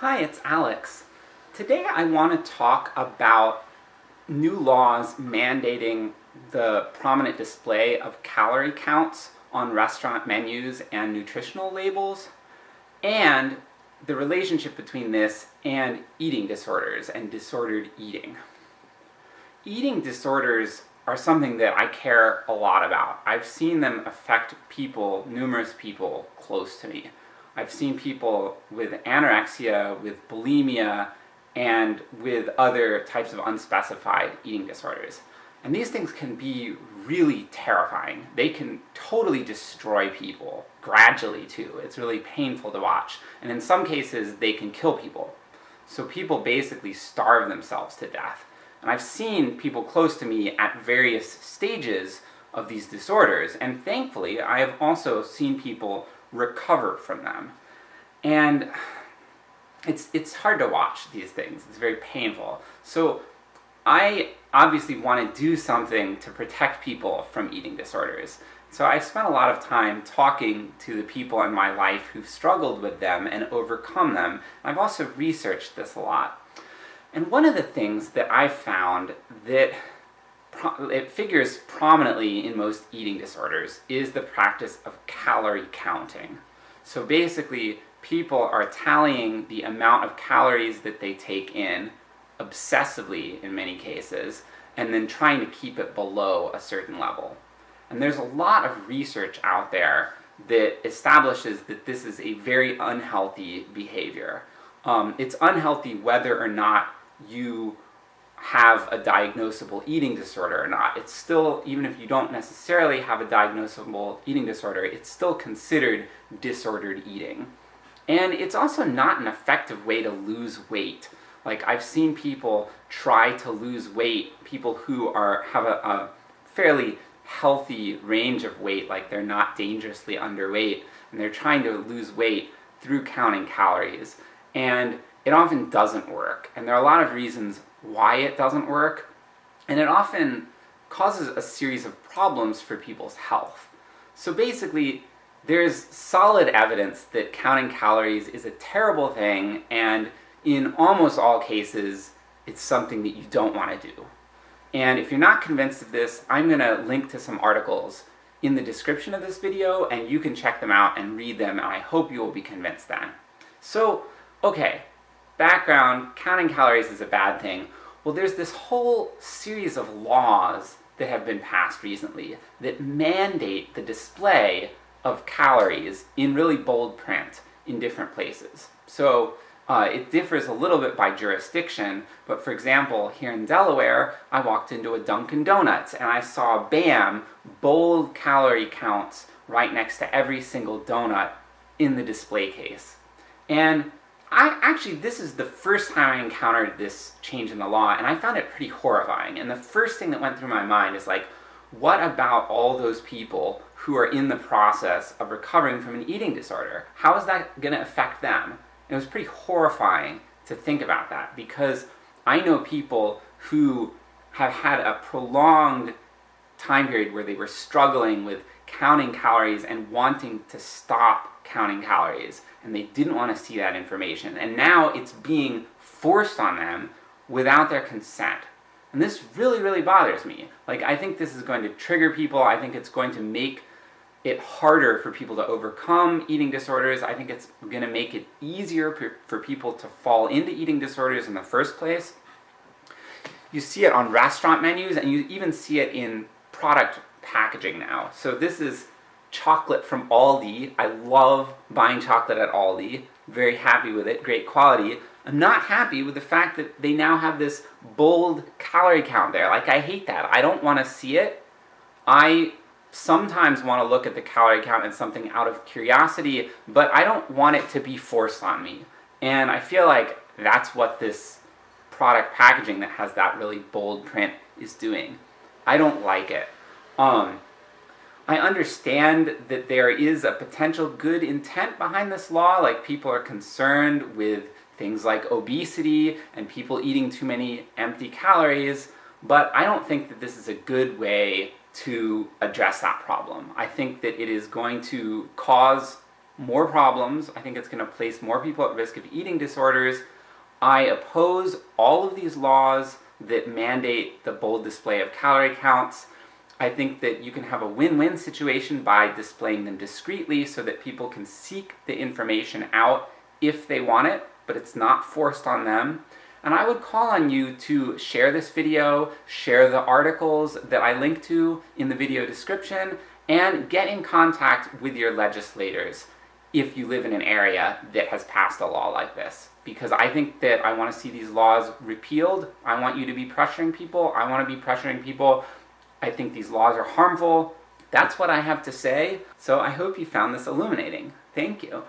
Hi, it's Alex. Today I want to talk about new laws mandating the prominent display of calorie counts on restaurant menus and nutritional labels, and the relationship between this and eating disorders and disordered eating. Eating disorders are something that I care a lot about. I've seen them affect people, numerous people close to me. I've seen people with anorexia, with bulimia, and with other types of unspecified eating disorders. And these things can be really terrifying. They can totally destroy people, gradually too. It's really painful to watch. And in some cases, they can kill people. So people basically starve themselves to death. And I've seen people close to me at various stages of these disorders, and thankfully I have also seen people recover from them. And it's, it's hard to watch these things, it's very painful. So I obviously want to do something to protect people from eating disorders. So I spent a lot of time talking to the people in my life who've struggled with them and overcome them. I've also researched this a lot. And one of the things that I've found that it figures prominently in most eating disorders is the practice of calorie counting. So basically, people are tallying the amount of calories that they take in, obsessively in many cases, and then trying to keep it below a certain level. And there's a lot of research out there that establishes that this is a very unhealthy behavior. Um, it's unhealthy whether or not you have a diagnosable eating disorder or not. It's still, even if you don't necessarily have a diagnosable eating disorder, it's still considered disordered eating. And it's also not an effective way to lose weight. Like, I've seen people try to lose weight, people who are have a, a fairly healthy range of weight, like they're not dangerously underweight, and they're trying to lose weight through counting calories. And it often doesn't work, and there are a lot of reasons why it doesn't work, and it often causes a series of problems for people's health. So basically, there's solid evidence that counting calories is a terrible thing, and in almost all cases, it's something that you don't want to do. And if you're not convinced of this, I'm going to link to some articles in the description of this video, and you can check them out and read them, and I hope you will be convinced then. So, okay, background, counting calories is a bad thing. Well, there's this whole series of laws that have been passed recently that mandate the display of calories in really bold print in different places. So, uh, it differs a little bit by jurisdiction, but for example, here in Delaware, I walked into a Dunkin' Donuts and I saw, bam, bold calorie counts right next to every single donut in the display case. And I actually, this is the first time I encountered this change in the law, and I found it pretty horrifying. And the first thing that went through my mind is like, what about all those people who are in the process of recovering from an eating disorder? How is that going to affect them? And it was pretty horrifying to think about that, because I know people who have had a prolonged time period where they were struggling with counting calories and wanting to stop counting calories, and they didn't want to see that information, and now it's being forced on them without their consent. And this really, really bothers me. Like, I think this is going to trigger people, I think it's going to make it harder for people to overcome eating disorders, I think it's going to make it easier for people to fall into eating disorders in the first place. You see it on restaurant menus, and you even see it in product packaging now. So this is chocolate from Aldi. I love buying chocolate at Aldi. Very happy with it, great quality. I'm not happy with the fact that they now have this bold calorie count there. Like, I hate that. I don't want to see it. I sometimes want to look at the calorie count and something out of curiosity, but I don't want it to be forced on me. And I feel like that's what this product packaging that has that really bold print is doing. I don't like it. Um, I understand that there is a potential good intent behind this law, like people are concerned with things like obesity and people eating too many empty calories, but I don't think that this is a good way to address that problem. I think that it is going to cause more problems, I think it's going to place more people at risk of eating disorders. I oppose all of these laws that mandate the bold display of calorie counts. I think that you can have a win-win situation by displaying them discreetly so that people can seek the information out if they want it, but it's not forced on them. And I would call on you to share this video, share the articles that I link to in the video description, and get in contact with your legislators if you live in an area that has passed a law like this. Because I think that I want to see these laws repealed, I want you to be pressuring people, I want to be pressuring people, I think these laws are harmful, that's what I have to say, so I hope you found this illuminating. Thank you.